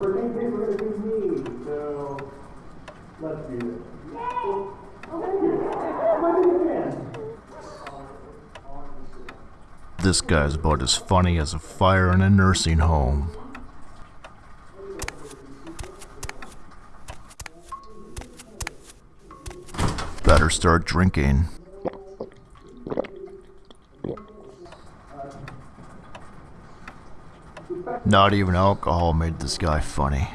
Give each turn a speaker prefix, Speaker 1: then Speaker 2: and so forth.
Speaker 1: Were gonna do me, so let's do this. Oh, thank you.
Speaker 2: This guy's about as funny as a fire in a nursing home. Better start drinking. Not even alcohol made this guy funny.